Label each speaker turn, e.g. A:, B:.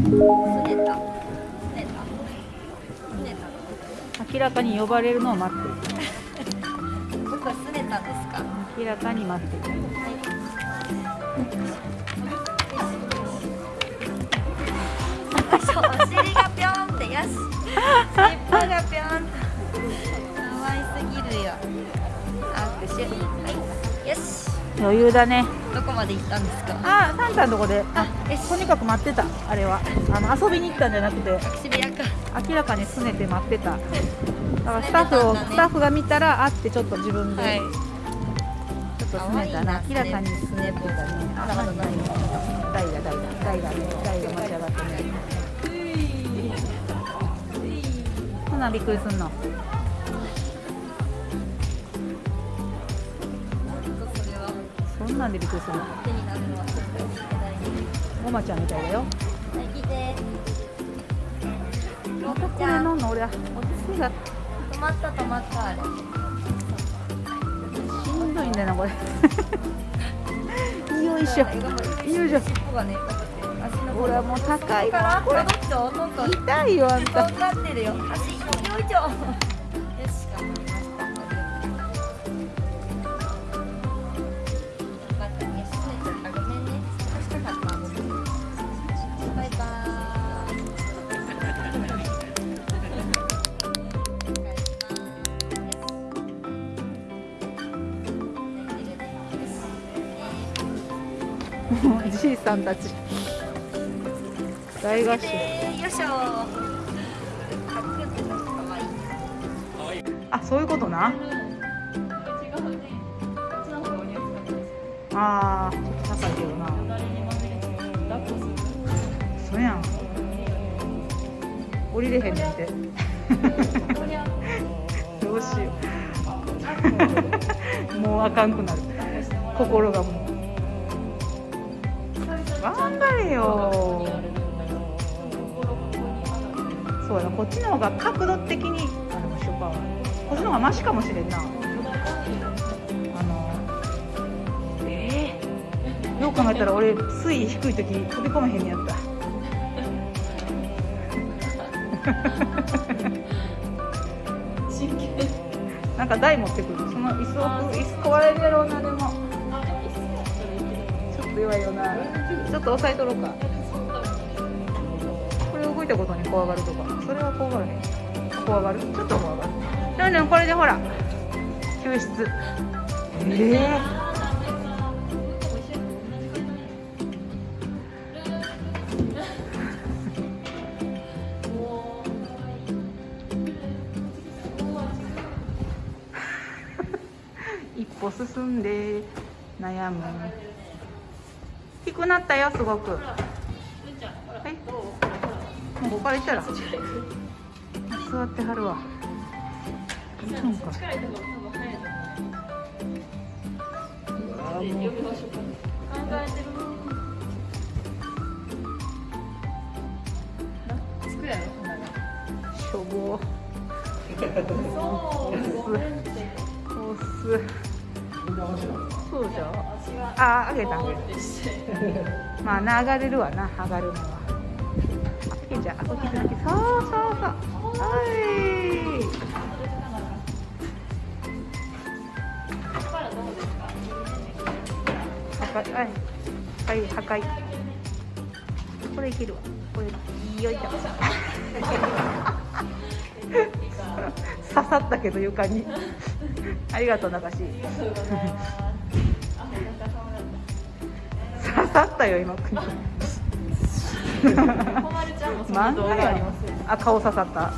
A: ねたすねたすね
B: 明らかに呼ばれるのを待ってる。
A: 僕はすねたんですか
B: 明らかに待って。る
A: はいお尻がぴょんって。よし。尻尾が
B: 余裕だね。
A: どこまで行ったんですか？
B: あサンタのとこで。あとにかく待ってたあれは。あの遊びに行ったんじゃなくて。明らかにすねて待ってた。だからスタッフを、
A: すね
B: スタッフが見たらあってちょっと自分で、
A: はい。
B: ちょっとすねたな。明らかにすねてたねあ
A: まだまだない。よ
B: 台が台が台がね台が待ち上がってねそんなんびっくりすんのなんでびっくりするの？
A: 手になるのはちょ
B: ちゃんみたいだよ。
A: はい来て
B: またこれ飲んの？俺は。おつが
A: 止まった止まったあれ。
B: しんどいんだよなこれ。よいしょ。よいしょ。
A: 尻尾がね
B: ほらもう高い
A: から。
B: これ痛いよあんた。
A: とんがってるよ。足よいしょ。よし頑張りまし
B: じいさんたち。大合唱。
A: よいしょ
B: あそういうことな？あーちょっと高いけどな。そうやん。降りれへんねんて。どうしよう。もうあかんくなる。心がもう頑張れよ。そうやなこっちの方が角度的にあのショパンはこっちの方がマシかもしれんな。あのええよう考えたら俺水位低い時飛び込めへんねやった。なんか台持ってくる。その椅子を椅子壊れるやろうなでもちょっと弱いよな。ちょっと押さえとろうか。これ動いたことに怖がるとか。それは怖がらへん怖がる？ちょっと怖がる。なんでこれでほら。救出。ええ 一歩進んで悩む。低くなったよすごく。はい。もうここから行ったら。座ってはるわ。そうかう。わもう。しょぼ。押す。そうじゃああげた。まあな上がれるわな上がるのは。あじゃあこっちだけ。そうそうそう。はい。破壊はい。はい。破壊これいけるわ。これよいしょ。刺さったけど床に。ありがとう中し刺さったよ今。漫画や。あ顔刺さった